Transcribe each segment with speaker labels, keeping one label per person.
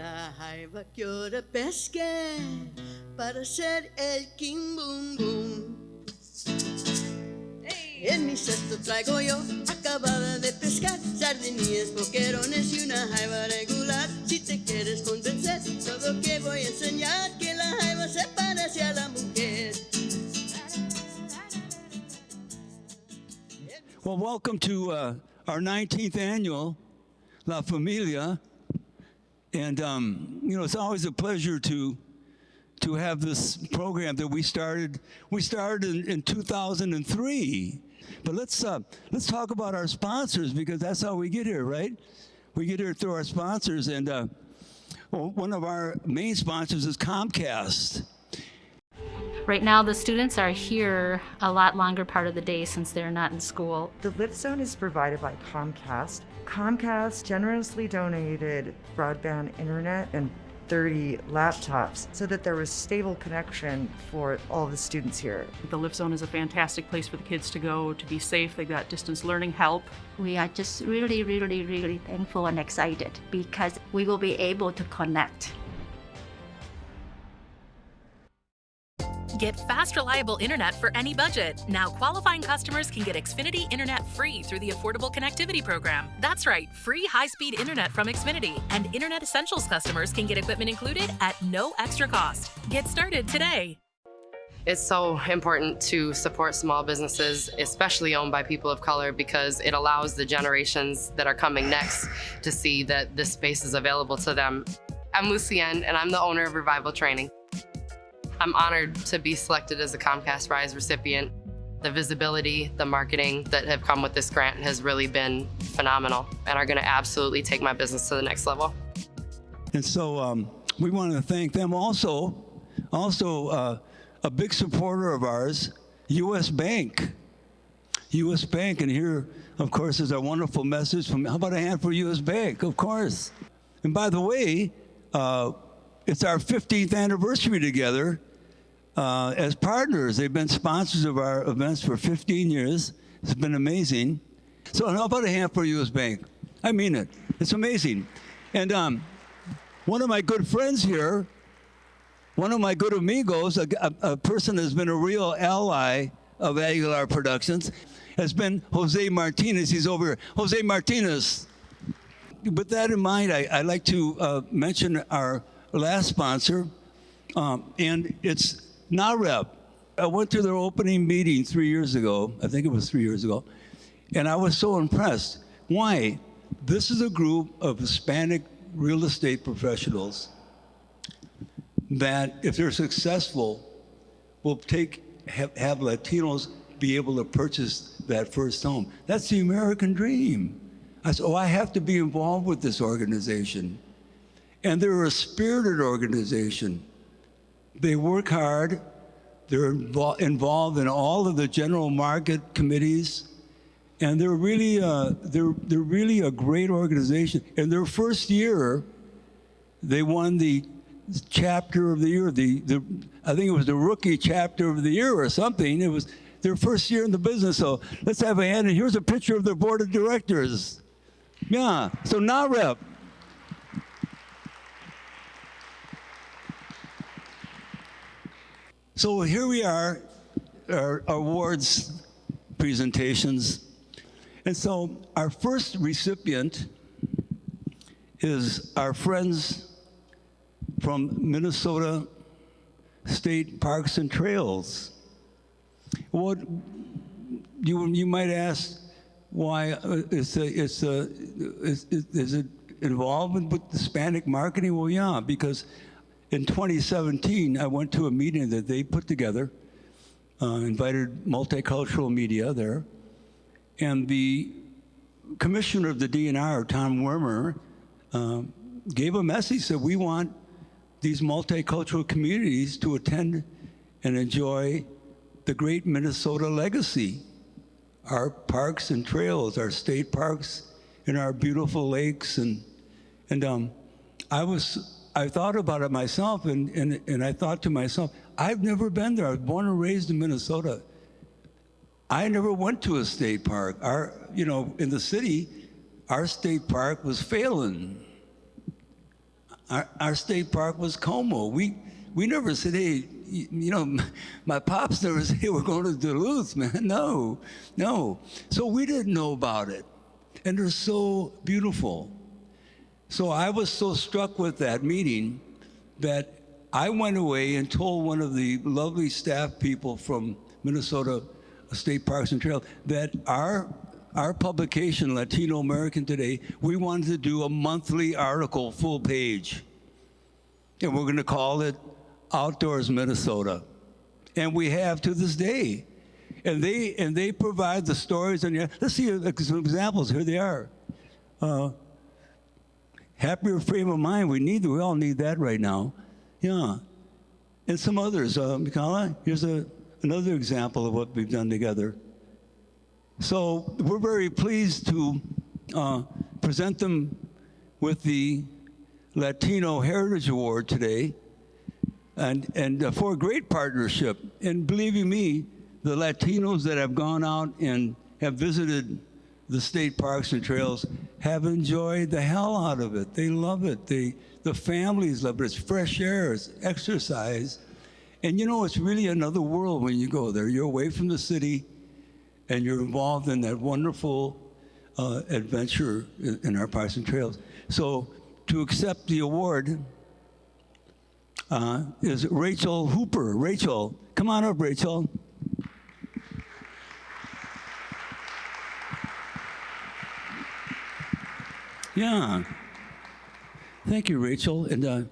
Speaker 1: La jaiba que hora pesca para hacer el King Boom Boom. En mi cesto traigo yo, acabada de pescar, sardinillas, boquerones y una jaiba regular. Si te quieres convencer, todo que voy a enseñar, que la jaiba se parece a la mujer.
Speaker 2: Well, welcome to uh, our 19th annual La Familia. And, um, you know, it's always a pleasure to, to have this program that we started. We started in, in 2003. But let's, uh, let's talk about our sponsors because that's how we get here, right? We get here through our sponsors. And uh, well, one of our main sponsors is Comcast.
Speaker 3: Right now, the students are here a lot longer part of the day since they're not in school.
Speaker 4: The lift zone is provided by Comcast. Comcast generously donated broadband internet and 30 laptops so that there was stable connection for all the students here.
Speaker 5: The Lift Zone is a fantastic place for the kids to go to be safe. They've got distance learning help.
Speaker 6: We are just really, really, really thankful and excited because we will be able to connect
Speaker 7: Get fast, reliable internet for any budget. Now, qualifying customers can get Xfinity Internet free through the Affordable Connectivity Program. That's right, free high speed internet from Xfinity. And Internet Essentials customers can get equipment included at no extra cost. Get started today.
Speaker 8: It's so important to support small businesses, especially owned by people of color, because it allows the generations that are coming next to see that this space is available to them. I'm Lucienne, and I'm the owner of Revival Training. I'm honored to be selected as a Comcast Rise recipient. The visibility, the marketing that have come with this grant has really been phenomenal and are gonna absolutely take my business to the next level.
Speaker 2: And so um, we want to thank them also. Also, uh, a big supporter of ours, U.S. Bank. U.S. Bank, and here, of course, is our wonderful message from, how about a hand for U.S. Bank? Of course. And by the way, uh, it's our 15th anniversary together uh, as partners. They've been sponsors of our events for 15 years. It's been amazing. So about a hand for U.S. Bank? I mean it. It's amazing. And um, one of my good friends here, one of my good amigos, a, a, a person has been a real ally of Aguilar Productions, has been Jose Martinez. He's over here. Jose Martinez. With that in mind, I, would like to uh, mention our last sponsor, um, and it's NAHREP. I went to their opening meeting three years ago, I think it was three years ago, and I was so impressed. Why? This is a group of Hispanic real estate professionals that, if they're successful, will take have, have Latinos be able to purchase that first home. That's the American dream. I said, oh, I have to be involved with this organization. And they're a spirited organization. They work hard. They're invo involved in all of the general market committees. And they're really, uh, they're, they're really a great organization. In their first year, they won the chapter of the year. The, the, I think it was the rookie chapter of the year or something. It was their first year in the business. So let's have a hand. And here's a picture of their board of directors. Yeah, so NAHREP. So here we are, our awards presentations. And so our first recipient is our friends from Minnesota State Parks and Trails. What you, you might ask why uh, it's a, it's a, is, is it involved with Hispanic marketing? Well, yeah, because in 2017, I went to a meeting that they put together, uh, invited multicultural media there, and the commissioner of the DNR, Tom Wermer, uh, gave a message that we want these multicultural communities to attend and enjoy the great Minnesota legacy, our parks and trails, our state parks, and our beautiful lakes. And, and um, I was I thought about it myself, and, and, and I thought to myself, I've never been there. I was born and raised in Minnesota. I never went to a state park. Our, you know, in the city, our state park was Phalen. our, our state park was Como. We, we never said, hey, you, you know, my pops never said, hey, we're going to Duluth, man. No, no. So we didn't know about it. And they're so beautiful. So I was so struck with that meeting that I went away and told one of the lovely staff people from Minnesota State Parks and Trails that our our publication, Latino American Today, we wanted to do a monthly article, full page. And we're going to call it Outdoors Minnesota. And we have to this day. And they, and they provide the stories. And let's see some examples. Here they are. Uh, happier frame of mind. We need, we all need that right now. Yeah. And some others. Uh, Mikala, here's a, another example of what we've done together. So we're very pleased to uh, present them with the Latino Heritage Award today and, and uh, for a great partnership. And believing me, the Latinos that have gone out and have visited the state parks and trails have enjoyed the hell out of it. They love it. They, the families love it. It's fresh air, it's exercise. And you know, it's really another world when you go there. You're away from the city, and you're involved in that wonderful uh, adventure in our parks and trails. So to accept the award uh, is Rachel Hooper. Rachel, come on up, Rachel. Yeah. Thank you, Rachel. And uh,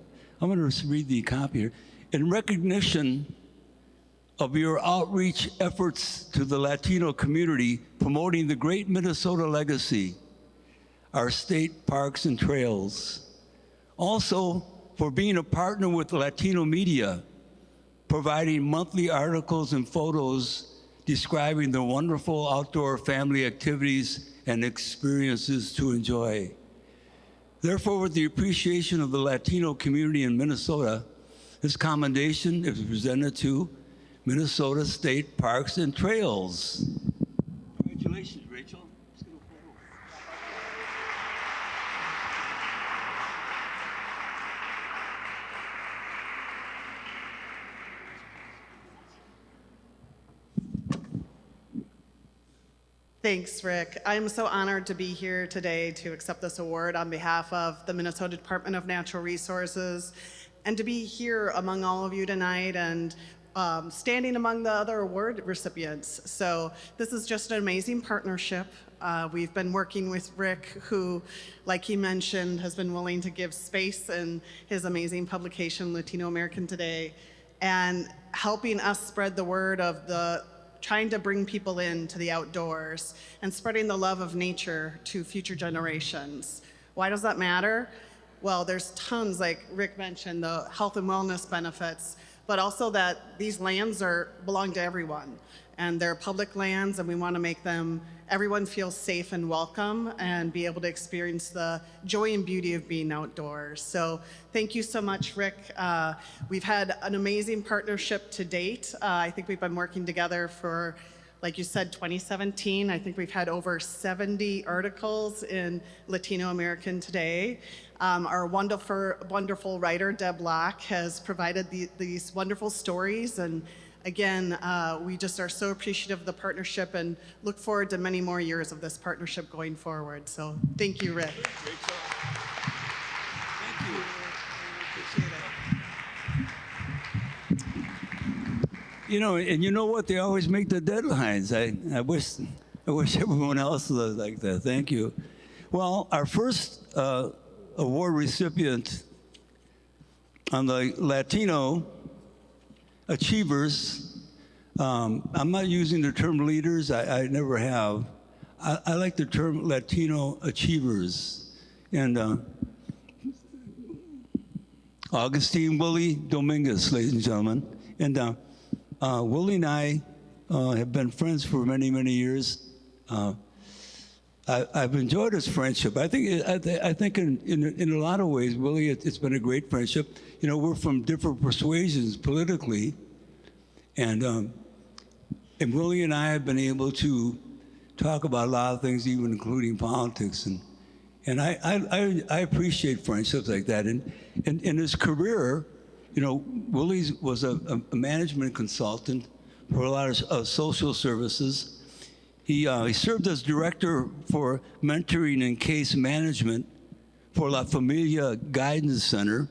Speaker 2: I'm going to read the copy here. In recognition of your outreach efforts to the Latino community promoting the great Minnesota legacy, our state parks and trails. Also, for being a partner with Latino media, providing monthly articles and photos describing the wonderful outdoor family activities and experiences to enjoy. Therefore, with the appreciation of the Latino community in Minnesota, this commendation is presented to Minnesota State Parks and Trails.
Speaker 9: Thanks, Rick. I'm so honored to be here today to accept this award on behalf of the Minnesota Department of Natural Resources and to be here among all of you tonight and um, standing among the other award recipients. So this is just an amazing partnership. Uh, we've been working with Rick, who, like he mentioned, has been willing to give space in his amazing publication, Latino American Today, and helping us spread the word of the trying to bring people in to the outdoors and spreading the love of nature to future generations. Why does that matter? Well, there's tons, like Rick mentioned, the health and wellness benefits, but also that these lands are belong to everyone and they're public lands and we want to make them everyone feel safe and welcome and be able to experience the joy and beauty of being outdoors. So thank you so much, Rick. Uh, we've had an amazing partnership to date. Uh, I think we've been working together for like you said, 2017, I think we've had over 70 articles in Latino American Today. Um, our wonderful, wonderful writer, Deb Locke, has provided the, these wonderful stories. And again, uh, we just are so appreciative of the partnership and look forward to many more years of this partnership going forward. So thank you, Rick.
Speaker 2: Thank you. You know, and you know what? They always make the deadlines. I, I wish, I wish everyone else was like that. Thank you. Well, our first uh, award recipient on the Latino Achievers. Um, I'm not using the term leaders, I, I never have. I, I, like the term Latino Achievers. And uh, Augustine Willie Dominguez, ladies and gentlemen. And uh, uh, Willie and I uh, have been friends for many, many years. I, have enjoyed his friendship. I think I, I think in, in, in a lot of ways, Willie, it, has been a great friendship. You know, we're from different persuasions politically, and um, and Willie and I have been able to talk about a lot of things, even including politics, and And I, I, I, I appreciate friendships like that. And, and in his career, you know, Willie was a, a management consultant for a lot of uh, social services. He, uh, he served as director for mentoring and case management for La Familia Guidance Center.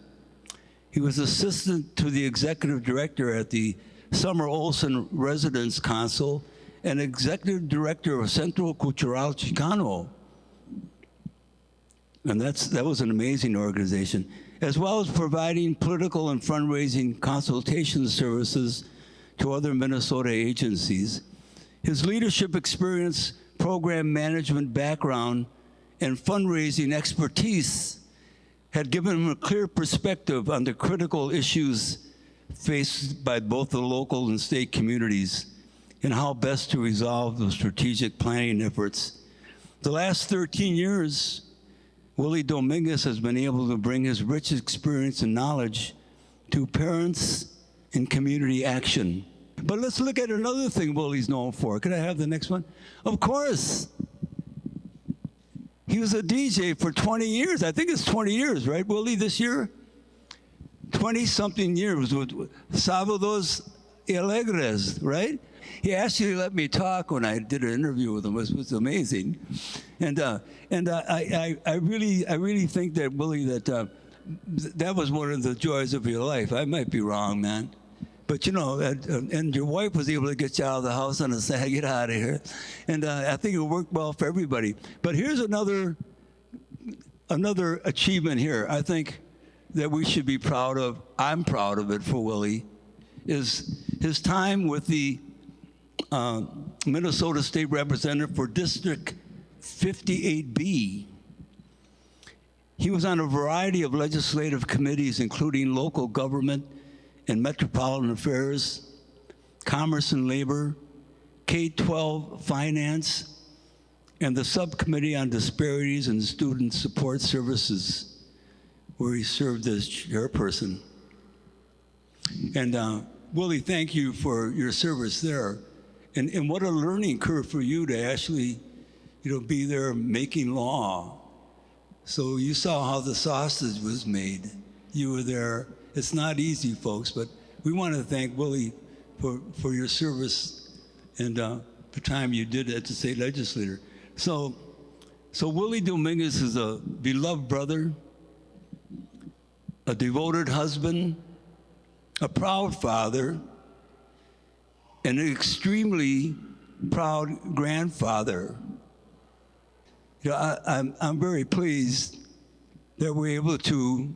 Speaker 2: He was assistant to the executive director at the Sumner Olson Residence Council and executive director of Centro Cultural Chicano. And that's, that was an amazing organization, as well as providing political and fundraising consultation services to other Minnesota agencies. His leadership experience, program management background, and fundraising expertise had given him a clear perspective on the critical issues faced by both the local and state communities and how best to resolve the strategic planning efforts. The last 13 years, Willie Dominguez has been able to bring his rich experience and knowledge to parents and community action. But let's look at another thing Willie's known for. Could I have the next one? Of course. He was a DJ for 20 years. I think it's 20 years, right, Willie, this year? 20 something years with Sábados Alegres, right? He actually let me talk when I did an interview with him. It was, was amazing, and uh, and uh, I, I I really I really think that Willie that uh, that was one of the joys of your life. I might be wrong, man. But you know, and, your wife was able to get you out of the house and a Saturday, get out of here, and uh, I think it worked well for everybody. But here's another another achievement here. I think that we should be proud of. I'm proud of it for Willie, is his time with the uh, Minnesota State Representative for District 58B. He was on a variety of legislative committees, including local government and metropolitan affairs, commerce and labor, K-12 finance, and the subcommittee on disparities and student support services, where he served as chairperson. And uh, Willie, thank you for your service there. And, and what a learning curve for you to actually, you know, be there making law. So you saw how the sausage was made. You were there. It's not easy, folks, but we want to thank Willie for, for your service and uh, the time you did as a state legislator. So, so Willie Dominguez is a beloved brother, a devoted husband, a proud father, and an extremely proud grandfather. You know, I, I'm, I'm very pleased that we're able to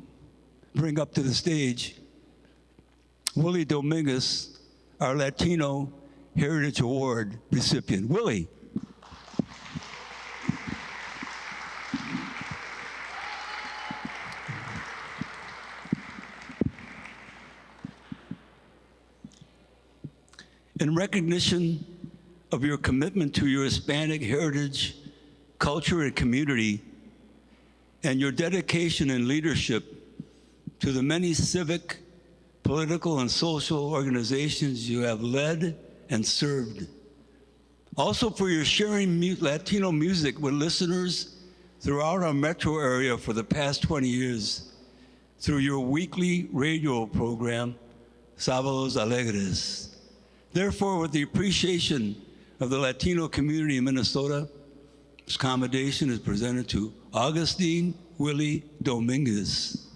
Speaker 2: bring up to the stage Willie Dominguez, our Latino Heritage Award recipient. Willie. In recognition of your commitment to your Hispanic heritage, culture, and community, and your dedication and leadership to the many civic, political, and social organizations you have led and served. Also for your sharing mu Latino music with listeners throughout our metro area for the past 20 years through your weekly radio program, Sábados Alegres. Therefore, with the appreciation of the Latino community in Minnesota, this commendation is presented to Augustine Willie Dominguez.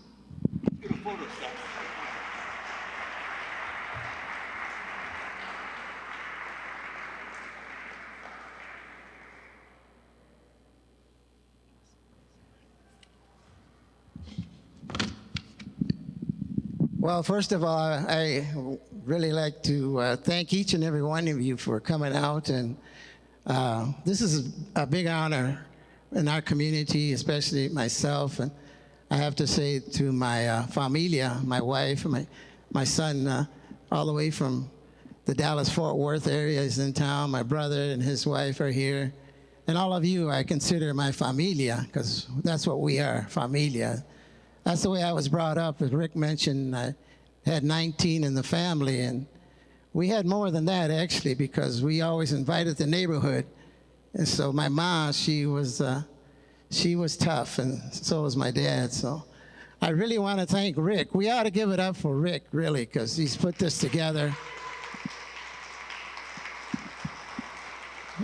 Speaker 10: Well, first of all, I really like to uh, thank each and every one of you for coming out. And uh, this is a big honor in our community, especially myself. And I have to say to my uh, familia, my wife, my, my son, uh, all the way from the Dallas-Fort Worth area is in town. My brother and his wife are here. And all of you I consider my familia, because that's what we are, familia. That's the way I was brought up. As Rick mentioned, I had 19 in the family, and we had more than that, actually, because we always invited the neighborhood. And so my mom, she was, uh, she was tough, and so was my dad. So I really want to thank Rick. We ought to give it up for Rick, really, because he's put this together.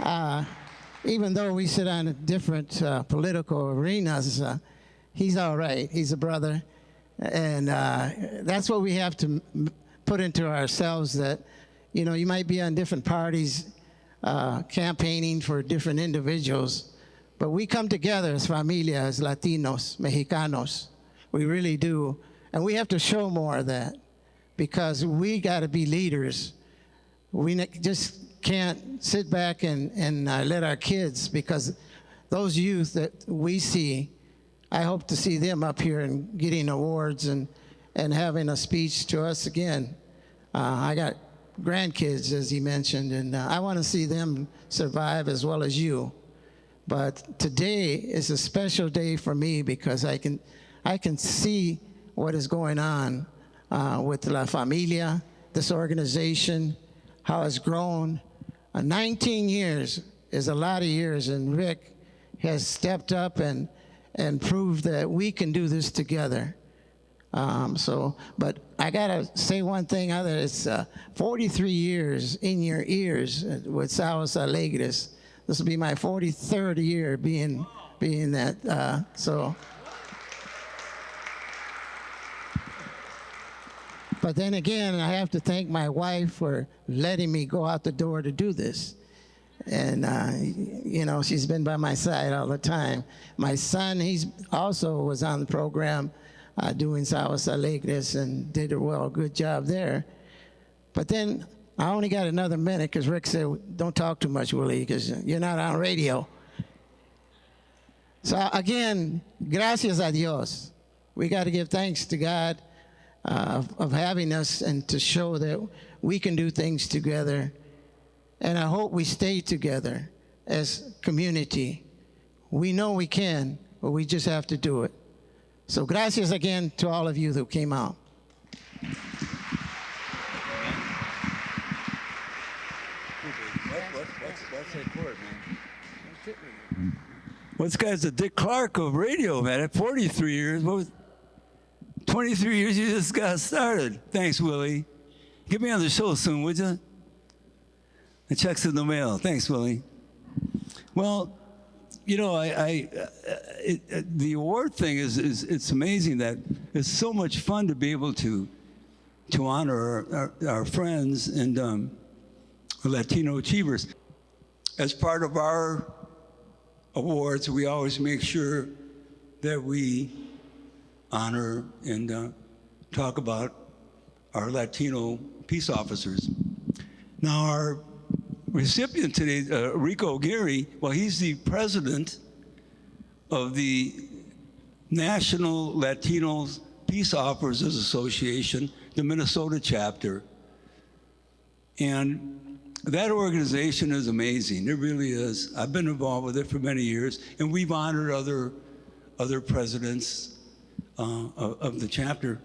Speaker 10: Uh, even though we sit on different uh, political arenas, uh, he's all right. He's a brother. And uh, that's what we have to put into ourselves that, you know, you might be on different parties uh, campaigning for different individuals, but we come together as familia, as Latinos, Mexicanos. We really do. And we have to show more of that because we got to be leaders. We just can't sit back and, and uh, let our kids, because those youth that we see, I hope to see them up here and getting awards and, and having a speech to us again. Uh, I got grandkids, as he mentioned, and uh, I want to see them survive as well as you. But today is a special day for me because I can, I can see what is going on uh, with La Familia, this organization, how it's grown. Uh, 19 years is a lot of years, and Rick has stepped up and, and prove that we can do this together. Um, so, but I gotta say one thing other, it's uh, 43 years in your ears with Sábados Alegres. This will be my 43rd year being, being that, uh, so. But then again, I have to thank my wife for letting me go out the door to do this. And, uh, you know, she's been by my side all the time. My son, he's also was on the program uh, doing Sábados Alegres and did a well, good job there. But then I only got another minute because Rick said, don't talk too much, Willie, because you're not on radio. So again, gracias a Dios. We got to give thanks to God uh, of, of having us and to show that we can do things together. And I hope we stay together as community. We know we can, but we just have to do it. So gracias again to all of you who came out.
Speaker 2: Well, this guy's the Dick Clark of radio, man. At 43 years, what was 23 years you just got started. Thanks, Willie. Get me on the show soon, would you? The check's in the mail. Thanks, Willie. Well, you know, I, I uh, it, uh, the award thing is, is it's amazing that it's so much fun to be able to to honor our, our, our friends and um, Latino achievers. As part of our awards, we always make sure that we honor and uh, talk about our Latino peace officers. Now, our recipient today, uh, Rico Aguirre, well, he's the president of the National Latino Peace Officers Association, the Minnesota chapter. And that organization is amazing. It really is. I've been involved with it for many years, and we've honored other, other presidents uh, of, the chapter.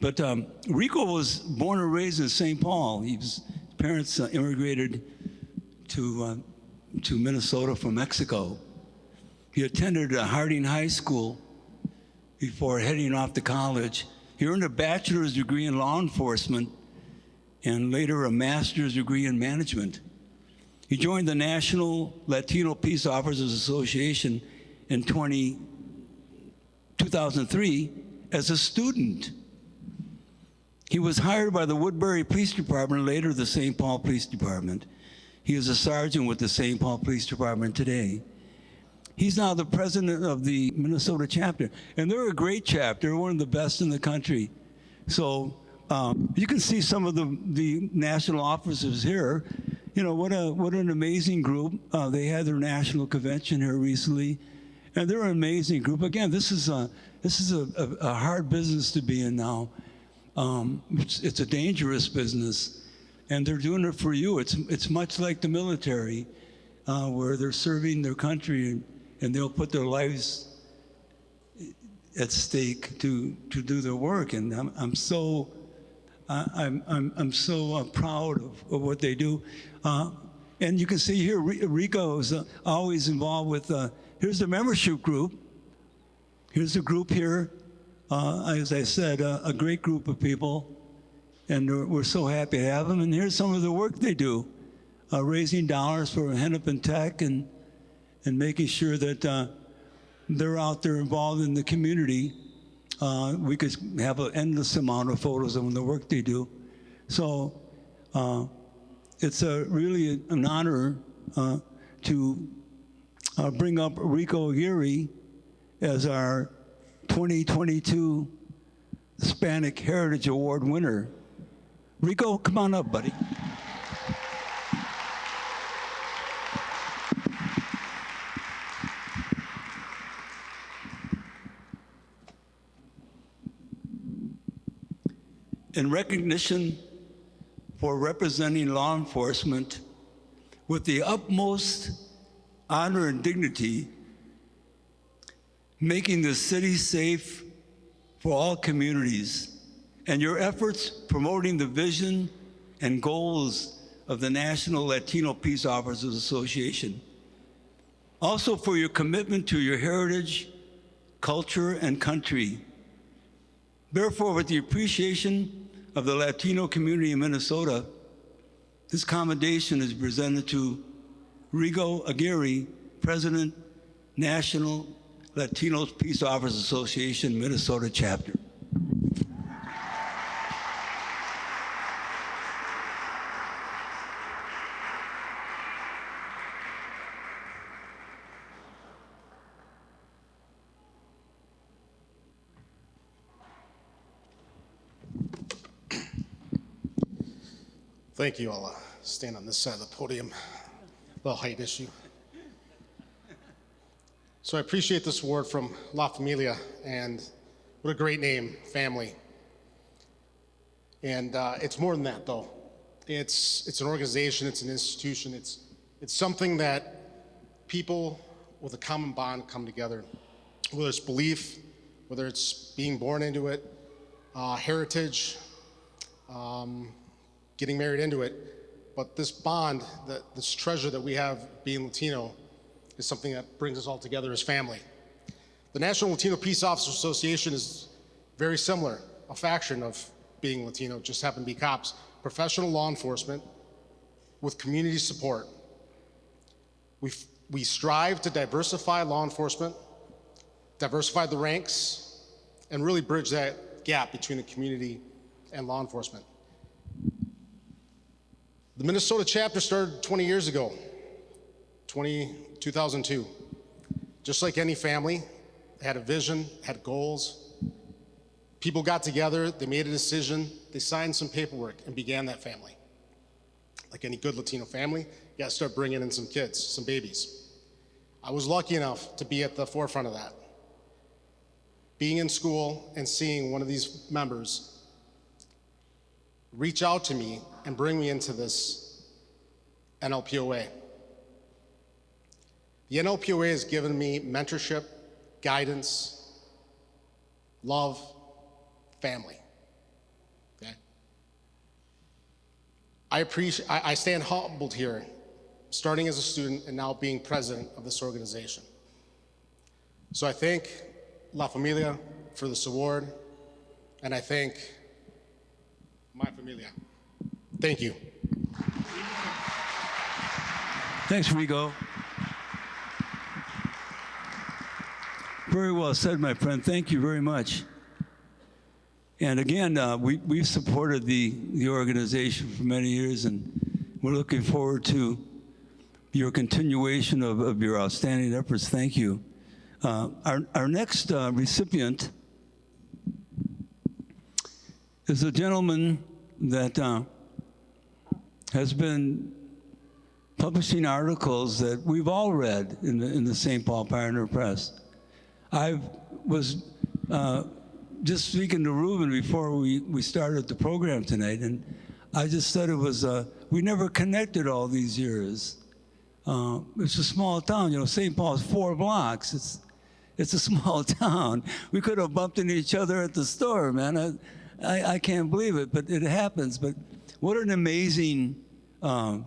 Speaker 2: But um, Rico was born and raised in St. Paul. His parents uh, immigrated to, uh, to Minnesota from Mexico. He attended Harding High School before heading off to college. He earned a bachelor's degree in law enforcement and later a master's degree in management. He joined the National Latino Peace Officers Association in 20, 2003 as a student. He was hired by the Woodbury Police Department, later the St. Paul Police Department. He is a sergeant with the St. Paul Police Department today. He's now the president of the Minnesota chapter. And they're a great chapter, one of the best in the country. So um, you can see some of the, the national officers here. You know, what, a, what an amazing group. Uh, they had their national convention here recently. And they're an amazing group. Again, this is a, this is a, a, a hard business to be in now. Um, it's, it's a dangerous business and they're doing it for you. It's, it's much like the military, uh, where they're serving their country and, and, they'll put their lives at stake to, to do their work. And I'm, I'm so, I'm, I'm, I'm so uh, proud of, of what they do. Uh, and you can see here, Rico is uh, always involved with uh, here's the membership group. Here's the group here. As I said, a great group of people, and we're, we're so happy to have them. And here's some of the work they do, uh, raising dollars for Hennepin Tech and and making sure that uh, they're out there involved in the community. Uh, we could have an endless amount of photos of the work they do. So uh, it's a really an honor uh, to uh, bring up Rico Aguirre as our 2022 Hispanic Heritage Award winner. Rico, come on up, buddy. in recognition for representing law enforcement with the utmost honor and dignity, making the city safe for all communities, and your efforts promoting the vision and goals of the National Latino Peace Officers Association. Also for your commitment to your heritage, culture, and country. Therefore, with the appreciation of the Latino community in Minnesota, this commendation is presented to Rigo Aguirre, President, National Latino Peace Officers Association, Minnesota chapter.
Speaker 11: Thank you. I'll uh, stand on this side of the podium. The height issue. So I appreciate this award from La Familia, and what a great name, family. And uh, it's more than that, though. It's it's an organization, it's an institution, it's it's something that people with a common bond come together. Whether it's belief, whether it's being born into it, uh, heritage, um, getting married into it. But this bond, this treasure that we have being Latino, is something that brings us all together as family. The National Latino Peace Officers Association is very similar, a faction of being Latino, just happen to be cops. Professional law enforcement with community support. We, we strive to diversify law enforcement, diversify the ranks, and really bridge that gap between the community and law enforcement. The Minnesota chapter started 20 years ago, 20, 2002. Just like any family, had a vision, had goals. People got together, they made a decision, they signed some paperwork and began that family. Like any good Latino family, you gotta start bringing in some kids, some babies. I was lucky enough to be at the forefront of that. Being in school and seeing one of these members reach out to me and bring me into this NLPOA. The NLPOA has given me mentorship, guidance, love, family. Okay? I appreciate, I, I stand humbled here, starting as a student and now being president of this organization. So I thank La Familia for this award, and I thank my familia. Thank you.
Speaker 2: Thanks, Rigo. Very well said, my friend. Thank you very much. And again, uh, we, we've supported the, the organization for many years, and we're looking forward to your continuation of, of your outstanding efforts. Thank you. Uh, our, our next uh, recipient is a gentleman that uh, has been publishing articles that we've all read in the, in the St. Paul Pioneer Press. I was uh, just speaking to Ruben before we, we started the program tonight, and I just said it was, uh, we never connected all these years. Uh, it's a small town, you know, St. Paul's four blocks. It's, it's a small town. We could have bumped into each other at the store, man. I, I, I can't believe it, but it happens. But what an amazing um,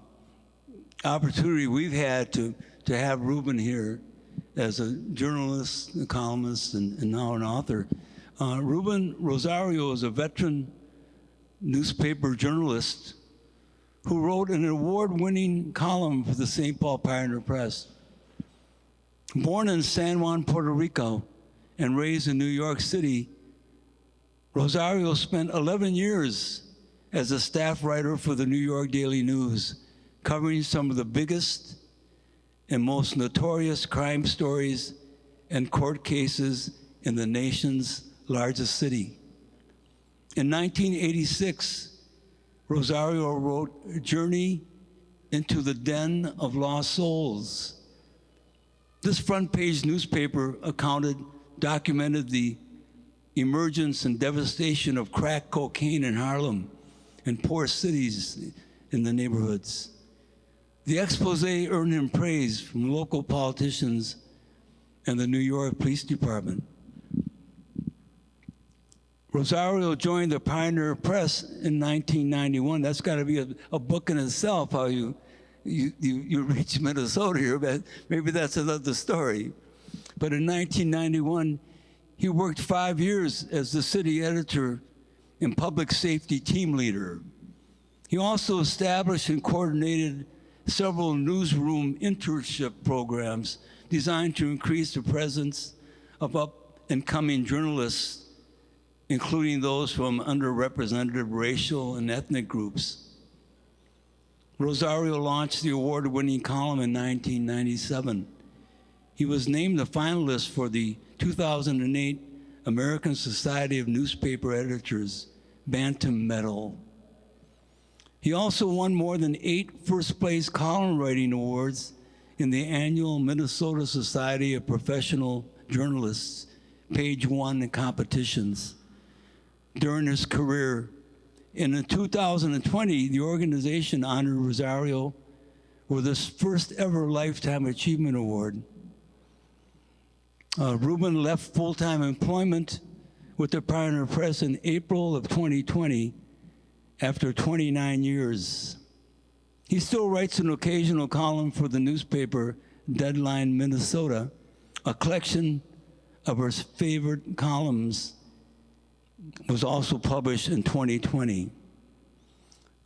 Speaker 2: opportunity we've had to, to have Ruben here as a journalist, a columnist, and, and now an author. Uh, Ruben Rosario is a veteran newspaper journalist who wrote an award-winning column for the St. Paul Pioneer Press. Born in San Juan, Puerto Rico, and raised in New York City, Rosario spent 11 years as a staff writer for the New York Daily News, covering some of the biggest and most notorious crime stories and court cases in the nation's largest city. In 1986, Rosario wrote Journey into the Den of Lost Souls. This front page newspaper accounted, documented the emergence and devastation of crack cocaine in Harlem and poor cities in the neighborhoods. The expose earned him praise from local politicians and the New York Police Department. Rosario joined the Pioneer Press in 1991. That's got to be a, a, book in itself, how you, you, you, you reach Minnesota here, but maybe that's another story. But in 1991, he worked five years as the city editor and public safety team leader. He also established and coordinated several newsroom internship programs designed to increase the presence of up and coming journalists including those from underrepresented racial and ethnic groups. Rosario launched the award-winning column in 1997. He was named a finalist for the 2008 American Society of Newspaper Editors Batten Medal. He also won more than eight first place column writing awards in the annual Minnesota Society of Professional Journalists page one competitions during his career. And in 2020, the organization honored Rosario with his first ever Lifetime Achievement Award. Uh, Ruben left full-time employment with the Pioneer Press in April of 2020 after 29 years. He still writes an occasional column for the newspaper Deadline Minnesota, a collection of his favorite columns was also published in 2020.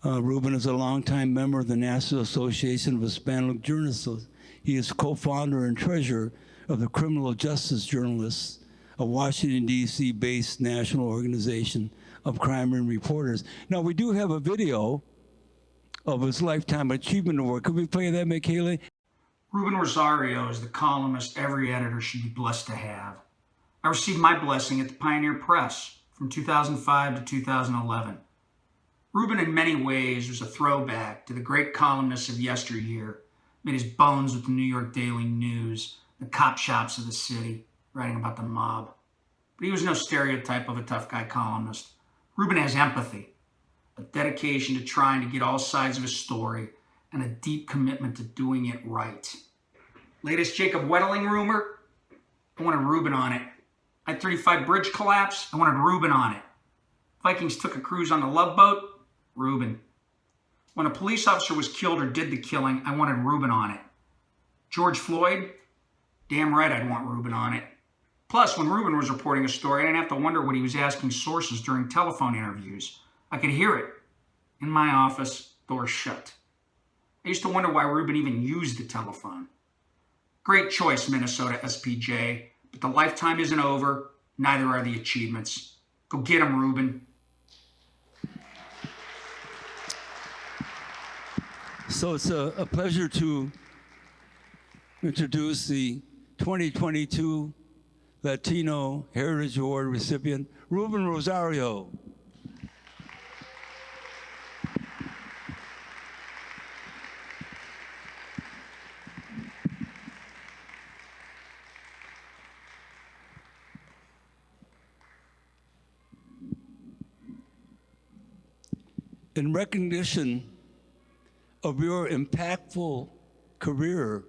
Speaker 2: Uh, Ruben is a longtime member of the National Association of Hispanic Journalists. He is co-founder and treasurer of the Criminal Justice Journalists, a Washington, D.C. based national organization of crime and reporters. Now, we do have a video of his Lifetime Achievement Award. Could we play that, Michaela?
Speaker 12: Ruben Rosario is the columnist every editor should be blessed to have. I received my blessing at the Pioneer Press, from 2005 to 2011. Ruben, in many ways, was a throwback to the great columnists of yesteryear, made his bones with the New York Daily News, the cop shops of the city, writing about the mob. But he was no stereotype of a tough guy columnist. Ruben has empathy, a dedication to trying to get all sides of his story, and a deep commitment to doing it right. Latest Jacob Wetterling rumor? I wanted Ruben on it. I-35 bridge collapse, I wanted Ruben on it. Vikings took a cruise on the Love Boat, Ruben. When a police officer was killed or did the killing, I wanted Ruben on it. George Floyd, damn right I'd want Ruben on it. Plus, when Ruben was reporting a story, I didn't have to wonder what he was asking sources during telephone interviews. I could hear it. In my office, door shut. I used to wonder why Ruben even used the telephone. Great choice, Minnesota SPJ. But the lifetime isn't over, neither are the achievements. Go get them, Ruben.
Speaker 2: So it's a, a pleasure to introduce the 2022 Latino Heritage Award recipient, Ruben Rosario. in recognition of your impactful career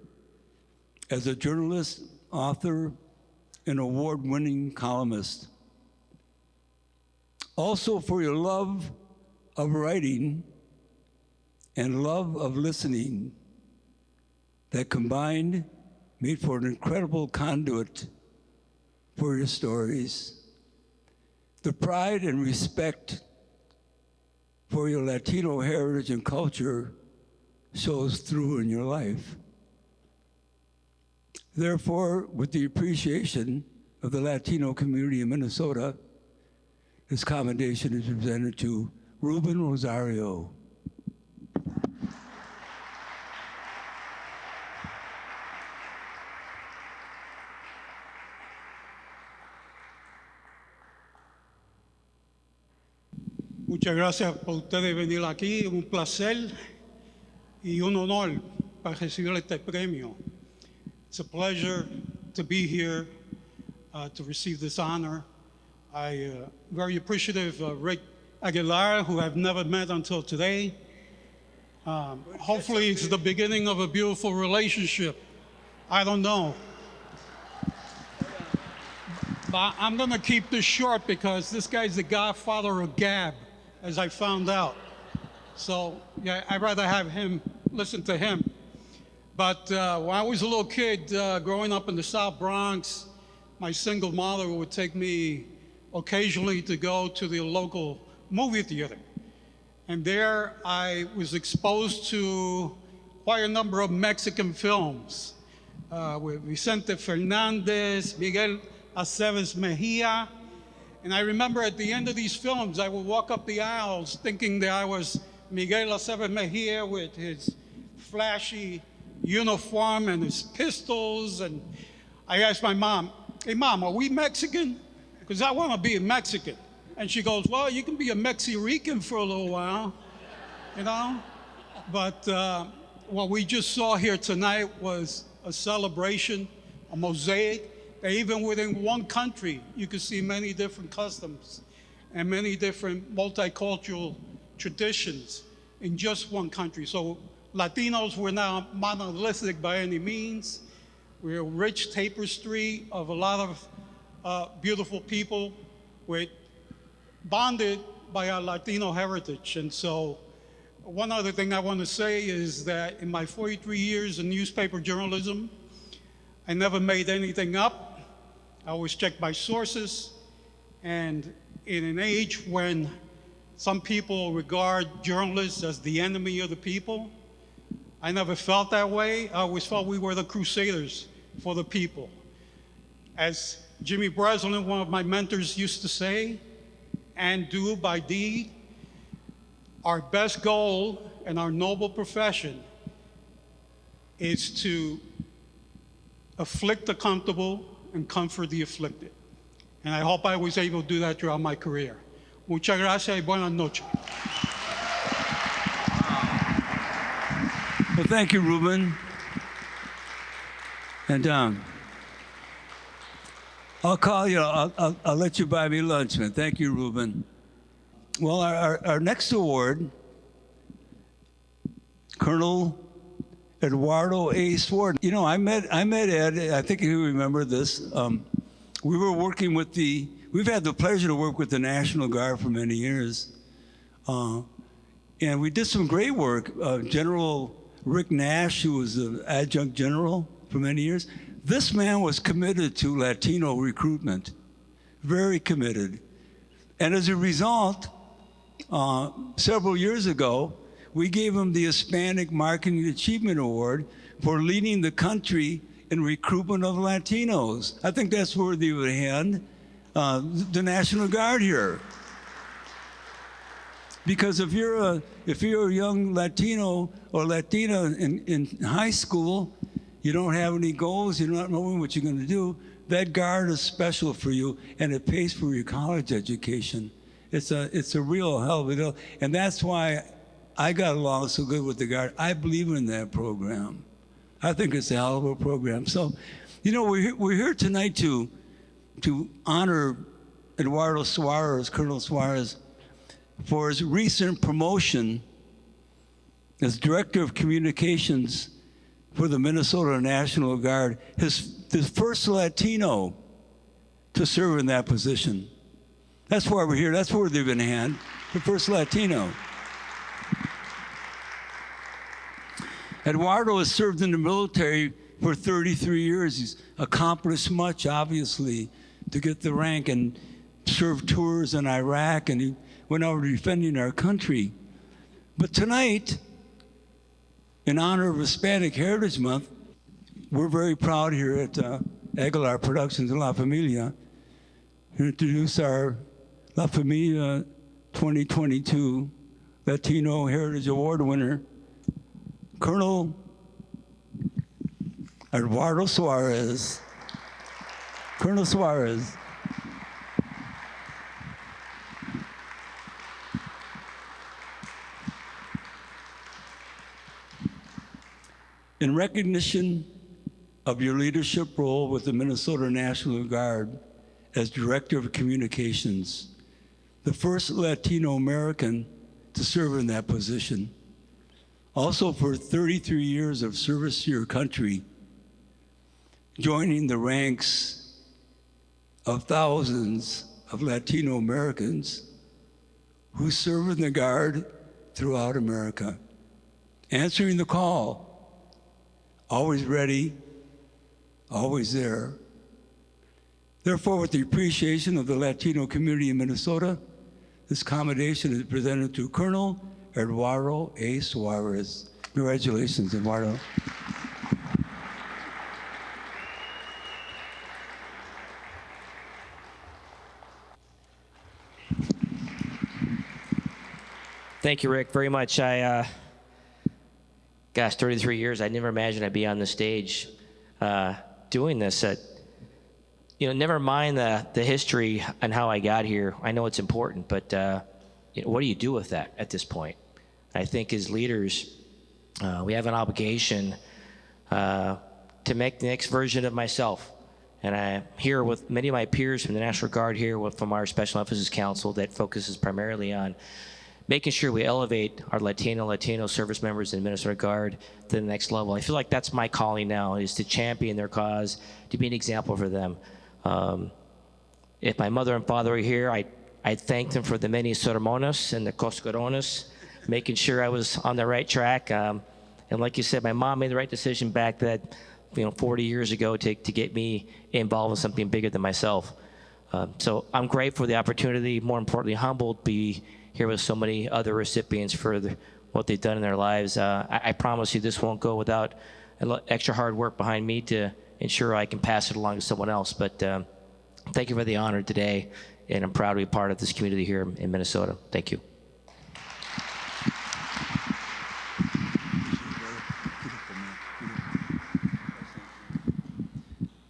Speaker 2: as a journalist, author, and award-winning columnist. Also for your love of writing and love of listening that combined made for an incredible conduit for your stories. The pride and respect for your Latino heritage and culture shows through in your life. Therefore, with the appreciation of the Latino community in Minnesota, this commendation is presented to Ruben Rosario.
Speaker 13: Muchas gracias por ustedes venir aquí, un placer y un honor para recibir este premio. It's a pleasure to be here uh, to receive this honor. I uh, very appreciative of Rick Aguilar, who I've never met until today. Um, hopefully, it's the beginning of a beautiful relationship. I don't know. But I'm going to keep this short because this guy's the godfather of Gab, as I found out. So, yeah, I'd rather have him listen to him. But uh, when I was a little kid uh, growing up in the South Bronx, my single mother would take me occasionally to go to the local movie theater. And there I was exposed to quite a number of Mexican films uh, with Vicente Fernandez, Miguel Aceves Mejia. And I remember at the end of these films, I would walk up the aisles thinking that I was Miguel Aceves Mejia with his flashy uniform and his pistols. And I asked my mom, hey, mom, are we Mexican? Because I want to be a Mexican. And she goes, well, you can be a Mexican for a little while, you know? But uh, what we just saw here tonight was a celebration, a mosaic, that even within one country, you could see many different customs and many different multicultural traditions in just one country. So Latinos were not monolithic by any means. We're a rich tapestry of a lot of uh, beautiful people with bonded by our Latino heritage. And so one other thing I want to say is that in my 43 years in newspaper journalism, I never made anything up. I always checked my sources. And in an age when some people regard journalists as the enemy of the people, I never felt that way. I always felt we were the crusaders for the people. As Jimmy Breslin, one of my mentors, used to say, and do by deed, our best goal and our noble profession is to afflict the comfortable and comfort the afflicted. And I hope I was able to do that throughout my career. Muchas gracias y buenas noches.
Speaker 2: Well, thank you, Ruben. And um, I'll call you. I'll, I'll, I'll, let you buy me lunch, man. Thank you, Ruben. Well, our, our, our next award, Colonel Eduardo A. Suarez. You know, I met I met Ed. I think you remember this. Um, we were working with the. We've had the pleasure to work with the National Guard for many years, uh, and we did some great work. Uh, General Rick Nash, who was an adjunct general for many years, this man was committed to Latino recruitment, very committed. And as a result, uh, several years ago, we gave him the Hispanic Marketing Achievement Award for leading the country in recruitment of Latinos. I think that's worthy of a hand. Uh, the National Guard here. Because if you're a if you're a young Latino or Latina in, in high school, you don't have any goals, you're not knowing what you're going to do, that guard is special for you and it pays for your college education. It's a, it's a real hell of a deal. And that's why I got along so good with the guard. I believe in that program. I think it's a hell of a program. So, you know, we're, we're here tonight to, to honor Eduardo Suarez, Colonel Suarez, for his recent promotion as Director of Communications for the Minnesota National Guard, his, his first Latino to serve in that position. That's why we're here. That's worthy of a hand. The first Latino. Eduardo has served in the military for 33 years. He's accomplished much, obviously, to get the rank and served tours in Iraq, and he went over defending our country. But tonight, in honor of Hispanic Heritage Month, we're very proud here at uh, Aguilar Productions La Familia to introduce our La Familia 2022 Latino Heritage Award winner, Colonel Eduardo Suarez. Colonel Suarez. In recognition of your leadership role with the Minnesota National Guard as Director of Communications, the first Latino American to serve in that position. Also for 33 years of service to your country, joining the ranks of thousands of Latino Americans who serve in the Guard throughout America, answering the call, always ready, always there. Therefore, with the appreciation of the Latino community in Minnesota, this commendation is presented to Colonel Eduardo A. Suarez. Congratulations, Eduardo.
Speaker 14: Thank you, Rick, very much. I, uh, gosh, 33 years. I never imagined I'd be on the stage uh, doing this. You know, never mind the, the history and how I got here. I know it's important, but uh, you know, what do you do with that at this point? I think as leaders, uh, we have an obligation uh, to make the next version of myself. And I'm here with many of my peers from the National Guard here from our Special Emphasis Council that focuses primarily on making sure we elevate our Latino, Latino service members in Minnesota Guard to the next level. I feel like that's my calling now is to champion their cause, to be an example for them. Um, if my mother and father were here, I, I'd thank them for the many sermones and the coscorones, making sure I was on the right track. Um, and like you said, my mom made the right decision back that, you know, 40 years ago to, to get me involved in something bigger than myself. Uh, so I'm grateful for the opportunity, more importantly, humbled to be here with so many other recipients for the, what they've done in their lives. Uh, I, I, promise you this won't go without extra hard work behind me to ensure I can pass it along to someone else. But um, thank you for the honor today, and I'm proud to be part of this community here in Minnesota. Thank you.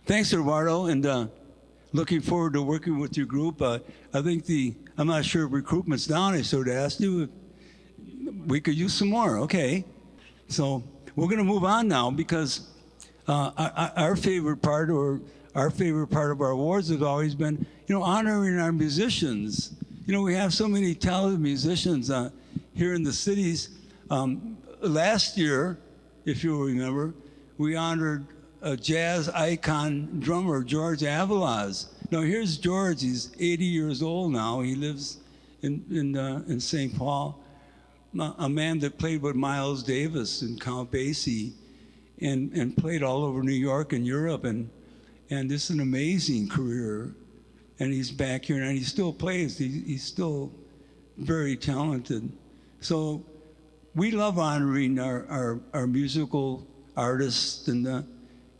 Speaker 2: Thanks, Eduardo, and uh, looking forward to working with your group. Uh, I think the I'm not sure if recruitment's down. I sort of asked you. We could use some more. Okay. So we're going to move on now because uh, our, favorite part or our favorite part of our awards has always been, you know, honoring our musicians. You know, we have so many talented musicians uh, here in the cities. Um, last year, if you remember, we honored a jazz icon drummer, George Avaloz. Now here's George. He's 80 years old now. He lives in in uh, in St. Paul. A man that played with Miles Davis and Count Basie, and and played all over New York and Europe, and and this is an amazing career. And he's back here, and he still plays. He, he's still very talented. So we love honoring our our, our musical artists and. Uh,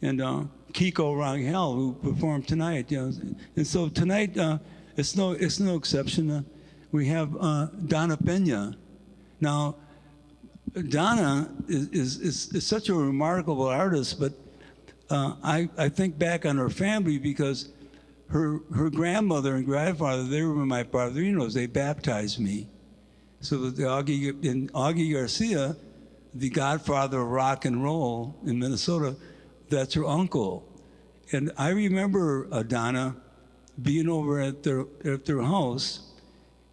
Speaker 2: and uh, Kiko Rangel, who performed tonight. You know. And so tonight, uh, it's, no, it's no exception. Uh, we have uh, Donna Pena. Now, Donna is, is, is, is, such a remarkable artist, but uh, I, I think back on her family because her, her grandmother and grandfather, they were my padrinos. They baptized me. So the Augie, and Augie Garcia, the godfather of rock and roll in Minnesota, that's her uncle. And I remember uh, Donna being over at their, at their house,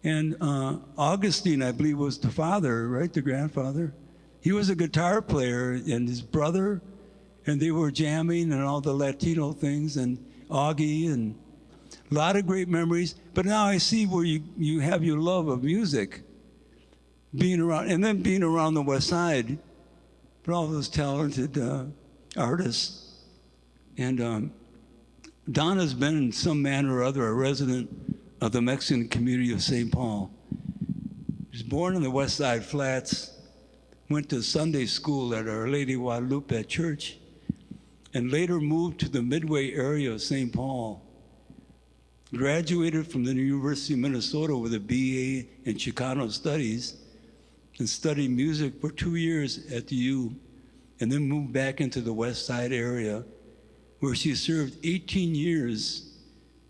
Speaker 2: and uh, Augustine, I believe, was the father, right, the grandfather. He was a guitar player, and his brother, and they were jamming and all the Latino things, and Augie, and a lot of great memories. But now I see where you, you have your love of music, being around, and then being around the West Side, for all those talented uh, artists. And um, Donna's been in some manner or other a resident of the Mexican community of St. Paul. She was born in the West Side Flats, went to Sunday school at Our Lady Guadalupe Church, and later moved to the Midway area of St. Paul. Graduated from the University of Minnesota with a BA in Chicano Studies and studied music for two years at the U, and then moved back into the West Side area, where she served 18 years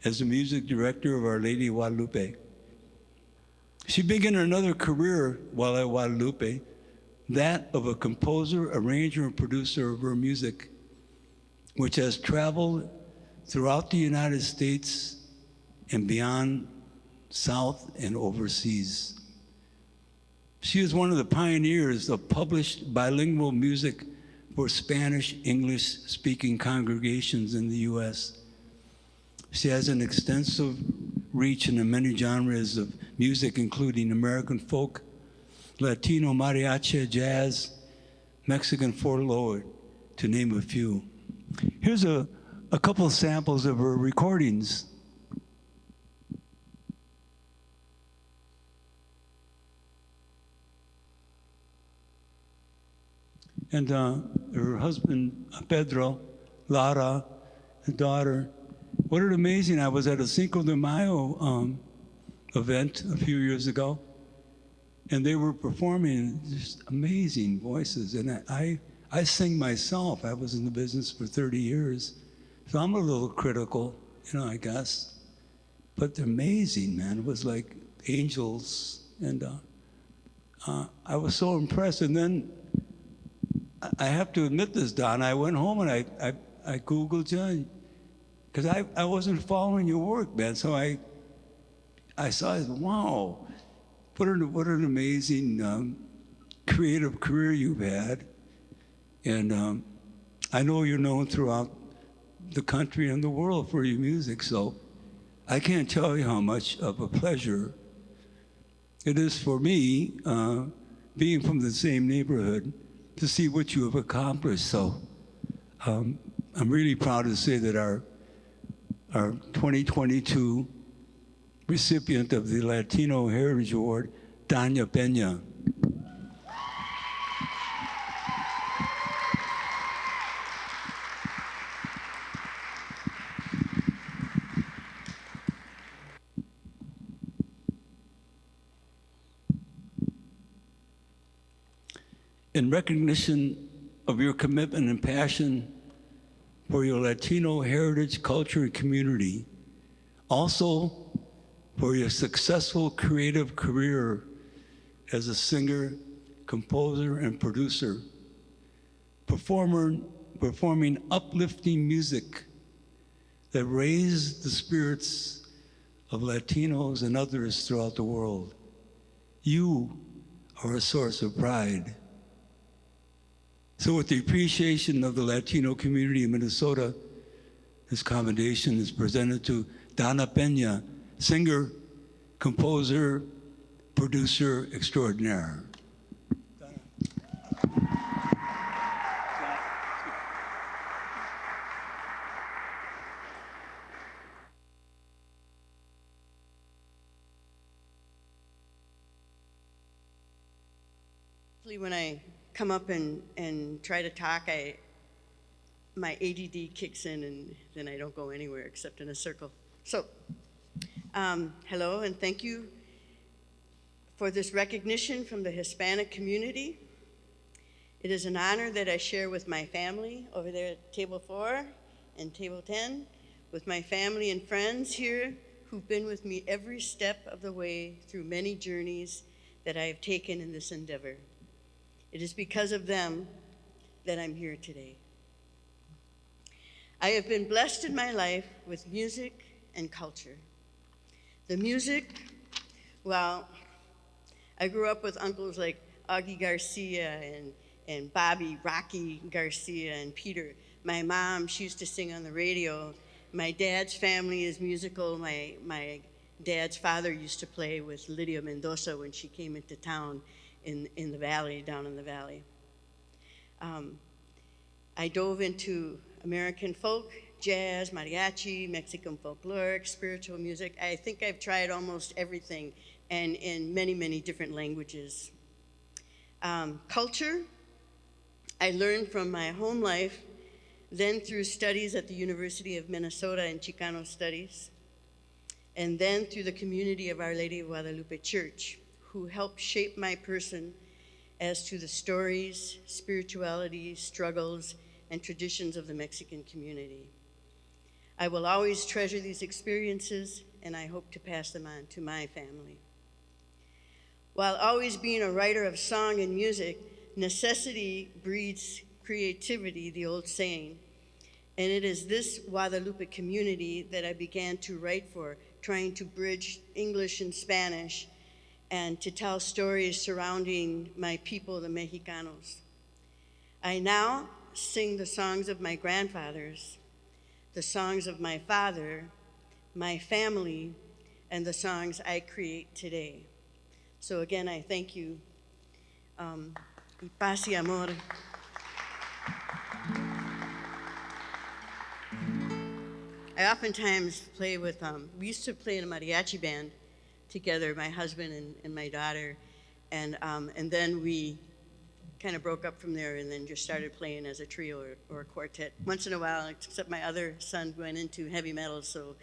Speaker 2: as the music director of Our Lady Guadalupe. She began another career while at Guadalupe, that of a composer, arranger, and producer of her music, which has traveled throughout the United States and beyond, south and overseas. She is one of the pioneers of published bilingual music for Spanish English speaking congregations in the US. She has an extensive reach in the many genres of music, including American folk, Latino mariachi, jazz, Mexican folklore, to name a few. Here's a, a couple samples of her recordings. And uh, her husband, Pedro, Lara, the daughter. What an amazing, I was at a Cinco de Mayo um, event a few years ago, and they were performing just amazing voices. And I, I, I sing myself. I was in the business for 30 years, so I'm a little critical, you know, I guess. But they're amazing, man. It was like angels, and uh, uh, I was so impressed. And then I have to admit this, Don. I went home and I, I, I Googled you because I, I wasn't following your work, man. So I, I saw, wow, what an, what an amazing um, creative career you've had. And um, I know you're known throughout the country and the world for your music, so I can't tell you how much of a pleasure it is for me, uh, being from the same neighborhood, to see what you have accomplished. So um, I'm really proud to say that our, our 2022 recipient of the Latino Heritage Award, Donna Pena. In recognition of your commitment and passion for your Latino heritage, culture, and community, also for your successful creative career as a singer, composer, and producer, performer, performing uplifting music that raised the spirits of Latinos and others throughout the world. You are a source of pride. So with the appreciation of the Latino community in Minnesota, this commendation is presented to Donna Pena, singer, composer, producer extraordinaire.
Speaker 1: When I come up and, and try to talk, I, my ADD kicks in and then I don't go anywhere except in a circle. So, um, hello and thank you for this recognition from the Hispanic community. It is an honor that I share with my family over there at table four and table 10, with my family and friends here who've been with me every step of the way through many journeys that I have taken in this endeavor. It is because of them that I'm here today. I have been blessed in my life with music and culture. The music, well, I grew up with uncles like Augie Garcia and, and Bobby Rocky Garcia and Peter. My mom, she used to sing on the radio. My dad's family is musical. My, my dad's father used to play with Lydia Mendoza when she came into town in, in the valley, down in the valley. Um, I dove into American folk, jazz, mariachi, Mexican folkloric, spiritual music. I think I've tried almost everything and in many, many different languages. Um, culture, I learned from my home life, then through studies at the University of Minnesota in Chicano Studies, and then through the community of Our Lady of Guadalupe Church, who helped shape my person as to the stories, spirituality, struggles, and traditions of the Mexican community. I will always treasure these experiences, and I hope to pass them on to my family. While always being a writer of song and music, necessity breeds creativity, the old saying. And it is this Guadalupe community that I began to write for, trying to bridge English and Spanish and to tell stories surrounding my people, the Mexicanos. I now sing the songs of my grandfathers, the songs of my father, my family, and the songs I create today. So again, I thank you. Um, y paz y amor. I oftentimes play with, um, we used to play in a mariachi band together, my husband and, and my daughter. And, um, and then we kind of broke up from there and then just started playing as a trio or, or a quartet. Once in a while, except my other son went into heavy metal, so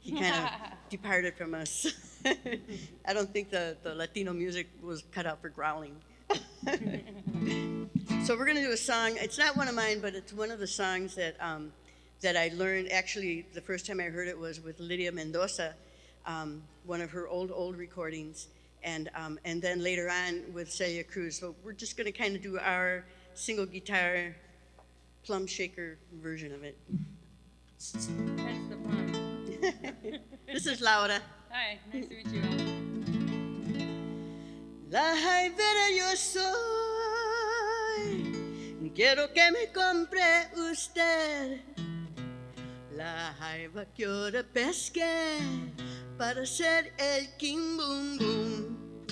Speaker 1: he kind of departed from us. I don't think the, the Latino music was cut out for growling. so we're going to do a song. It's not one of mine, but it's one of the songs that, um, that I learned. Actually, the first time I heard it was with Lydia Mendoza, um, one of her old, old recordings and, um, and then later on with Celia Cruz. So we're just going to kind of do our single guitar plum shaker version of it.
Speaker 15: That's the plum.
Speaker 1: this is Laura.
Speaker 15: Hi, nice to meet you.
Speaker 1: La jaivera yo soy, quiero que me compre usted. La jaiba que ahora pesque para ser el King Boom Boom.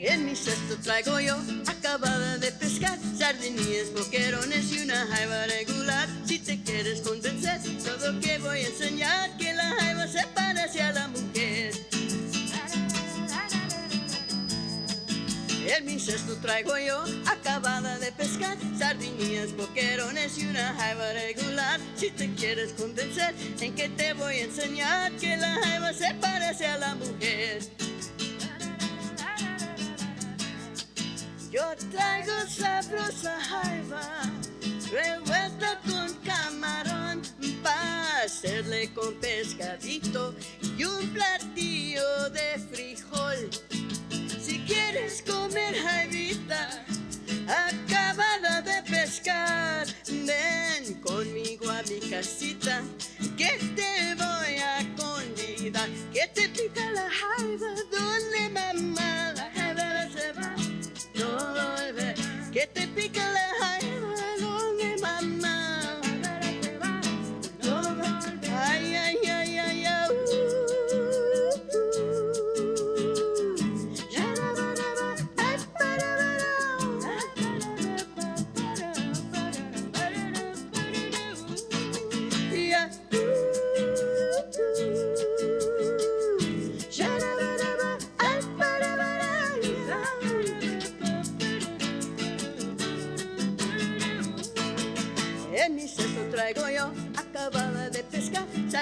Speaker 1: En mi cesto traigo yo, acabada de pescar, sardinillas, boquerones y una jaiba regular. Si te quieres convencer, todo que voy a enseñar, que la jaiba se parece a la mujer. En mi traigo yo, acabada de pescar, sardinillas, boquerones y una jaiba regular. Si te quieres convencer, en que te voy a enseñar que la jaiba se parece a la mujer. Yo traigo sabrosa jaiba, revuelta con camarón, para hacerle con pescadito y un platillo de frijol. Quieres comer jaivita, acabada de pescar, ven conmigo a mi casita, que te voy a convidar, que te pica la jaiba, donde mamá, la jaiba se va, no volver, que te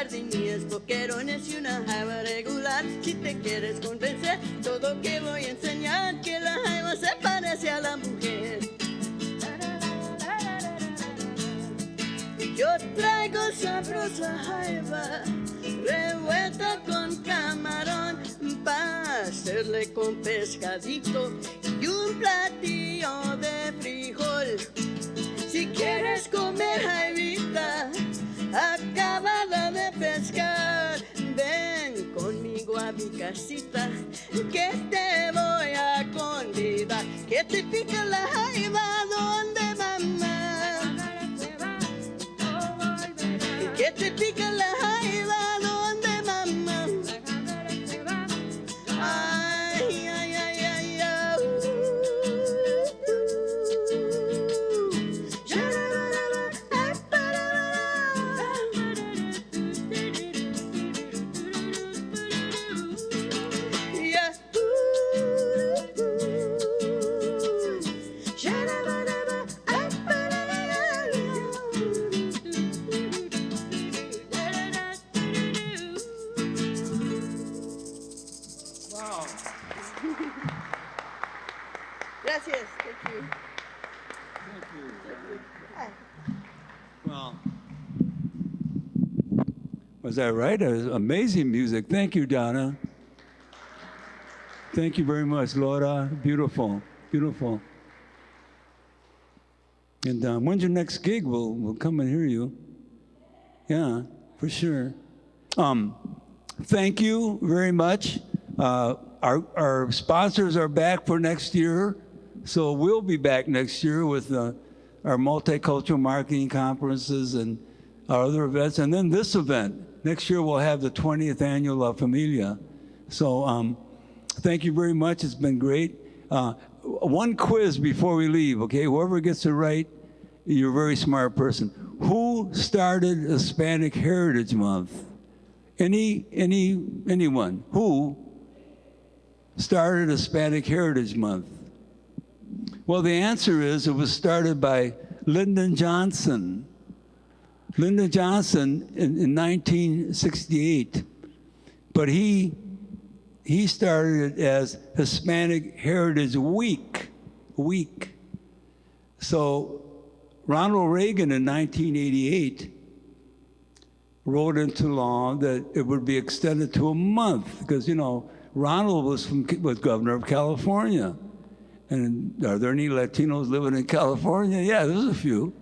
Speaker 1: pescar, sardinillas, boquerones y una jaiba regular. Si te quieres convencer, todo que voy a enseñar, que la jaiba se parece a la mujer. Yo traigo sabrosa jaiba, revuelta con camarón, para hacerle con pescadito
Speaker 2: Well, was that right? It was amazing music. Thank you, Donna. Thank you very much, Laura. Beautiful, beautiful. And um, when's your next gig? We'll, we'll come and hear you. Yeah, for sure. Um, thank you very much. Uh, our, our sponsors are back for next year, so we'll be back next year with uh, our multicultural marketing conferences and our other events, and then this event. Next year we'll have the 20th annual La Familia. So um, thank you very much. It's been great. Uh, one quiz before we leave, okay? Whoever gets it right, you're a very smart person. Who started Hispanic Heritage Month? Any, any, anyone? Who started Hispanic Heritage Month? Well, the answer is it was started by Lyndon Johnson. Lyndon Johnson in, in 1968, but he he started it as Hispanic Heritage Week, week. So Ronald Reagan in 1988 wrote into law that it would be extended to a month because you know Ronald was from was governor of California, and are there any Latinos living in California? Yeah, there's a few.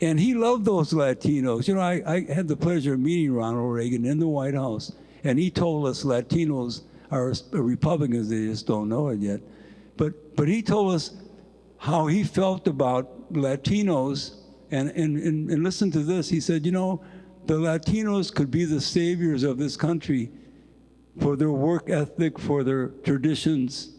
Speaker 2: And he loved those Latinos. You know, I, I had the pleasure of meeting Ronald Reagan in the White House, and he told us Latinos are Republicans, they just don't know it yet. But, but he told us how he felt about Latinos, and, and, and, and listen to this. He said, you know, the Latinos could be the saviors of this country for their work ethic, for their traditions,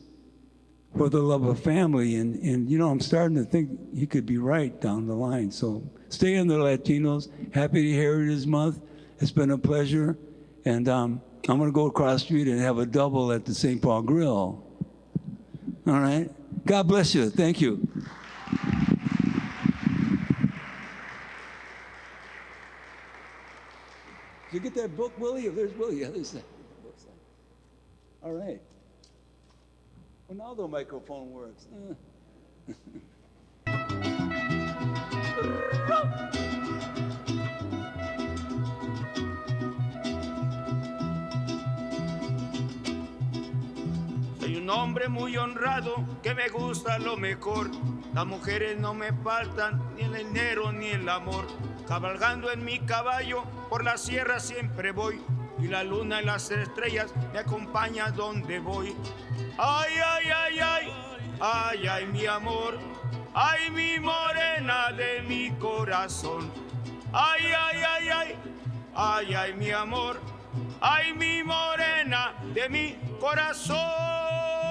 Speaker 2: for the love of family. And, and, you know, I'm starting to think he could be right down the line. So stay in the Latinos. Happy Heritage Month. It's been a pleasure. And um, I'm going to go across the street and have a double at the St. Paul Grill. All right? God bless you. Thank you. Did you get that book, Willie? There's Willie. Yeah, there's that. All right. Well, now the microphone works. Uh.
Speaker 16: Soy un hombre muy honrado que me gusta lo mejor. Las mujeres no me faltan, ni el dinero ni el amor. Cabalgando en mi caballo, por la sierra siempre voy. Y la luna y las estrellas me acompañan donde voy. Ay, ay, ay, ay, ay, ay, mi amor. Ay, mi morena de mi corazón. Ay, ay, ay, ay, ay, ay, mi amor. Ay, mi morena de mi corazón.